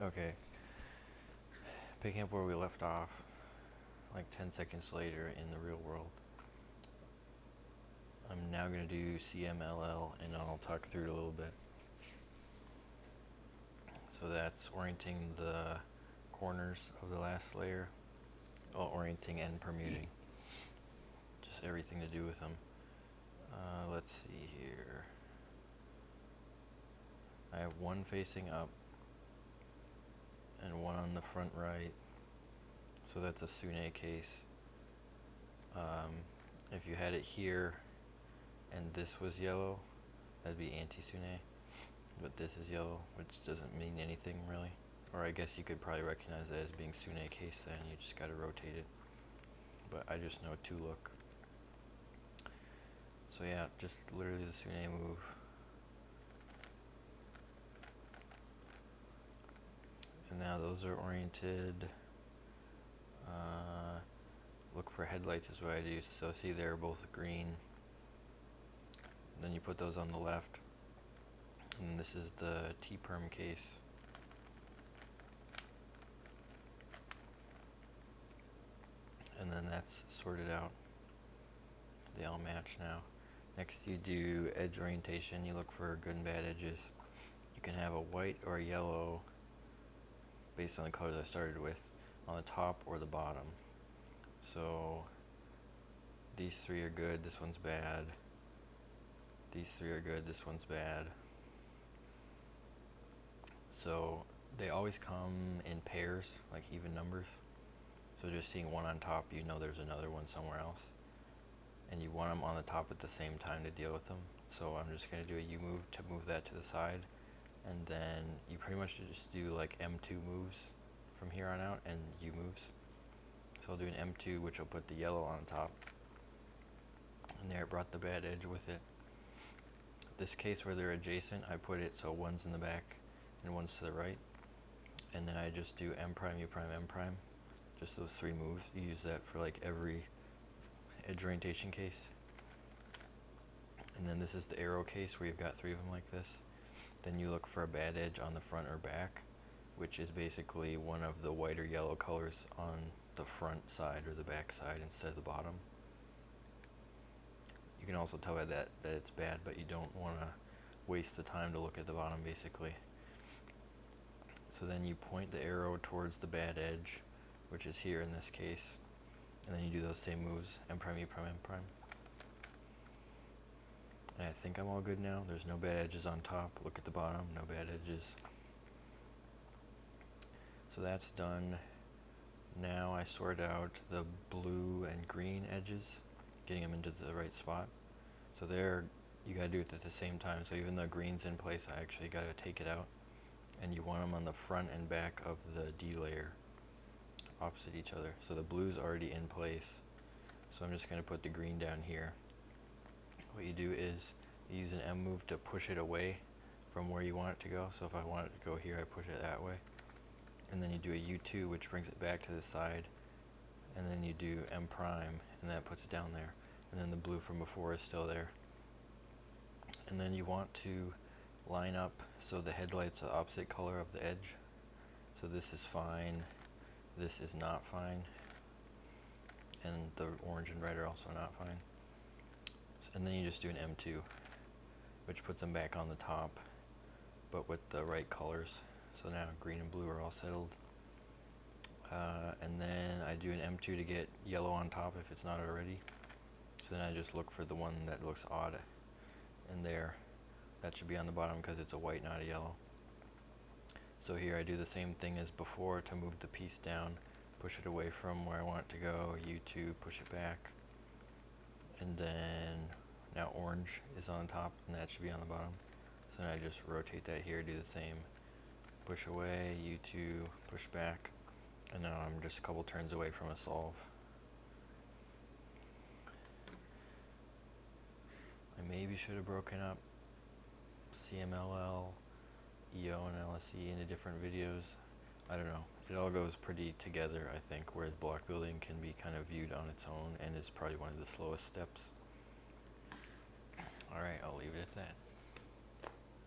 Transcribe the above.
Okay. Picking up where we left off, like 10 seconds later in the real world. I'm now going to do CMLL and I'll talk through it a little bit. So that's orienting the corners of the last layer, well, orienting and permuting. Just everything to do with them. Uh, let's see here. I have one facing up and one on the front right. So that's a Sune case. Um, if you had it here and this was yellow, that'd be anti-Sune. But this is yellow, which doesn't mean anything really. Or I guess you could probably recognize that as being Sune case then, you just gotta rotate it. But I just know to look. So yeah, just literally the Sune move. Now those are oriented. Uh, look for headlights is what I do. So see they're both green. Then you put those on the left. And this is the T-perm case. And then that's sorted out. They all match now. Next you do edge orientation. You look for good and bad edges. You can have a white or a yellow based on the colors I started with on the top or the bottom. So these three are good, this one's bad. These three are good, this one's bad. So they always come in pairs, like even numbers. So just seeing one on top, you know there's another one somewhere else. And you want them on the top at the same time to deal with them. So I'm just going to do a U move to move that to the side and then you pretty much just do like M2 moves from here on out and U moves. So I'll do an M2 which will put the yellow on top and there it brought the bad edge with it. This case where they're adjacent I put it so one's in the back and one's to the right and then I just do M prime, U prime, M prime just those three moves. You use that for like every edge orientation case. And then this is the arrow case where you've got three of them like this. Then you look for a bad edge on the front or back, which is basically one of the white or yellow colors on the front side or the back side instead of the bottom. You can also tell by that that it's bad, but you don't want to waste the time to look at the bottom basically. So then you point the arrow towards the bad edge, which is here in this case, and then you do those same moves, M prime, E prime, M prime. I think I'm all good now. There's no bad edges on top. Look at the bottom, no bad edges. So that's done. Now I sort out the blue and green edges, getting them into the right spot. So there, you gotta do it at the same time. So even though green's in place, I actually gotta take it out. And you want them on the front and back of the D layer, opposite each other. So the blue's already in place. So I'm just gonna put the green down here do is use an M move to push it away from where you want it to go. So if I want it to go here, I push it that way. And then you do a U2, which brings it back to the side. And then you do M prime, and that puts it down there. And then the blue from before is still there. And then you want to line up so the headlight's the opposite color of the edge. So this is fine, this is not fine, and the orange and red are also not fine and then you just do an M2 which puts them back on the top but with the right colors. So now green and blue are all settled. Uh, and then I do an M2 to get yellow on top if it's not already. So then I just look for the one that looks odd in there. That should be on the bottom because it's a white not a yellow. So here I do the same thing as before to move the piece down push it away from where I want it to go U2 push it back and then now orange is on top and that should be on the bottom. So now I just rotate that here, do the same. Push away, U2, push back, and now I'm just a couple turns away from a solve. I maybe should have broken up CMLL, EO, and LSE into different videos. I don't know. It all goes pretty together, I think, whereas block building can be kind of viewed on its own and is probably one of the slowest steps. Alright, I'll leave it at that.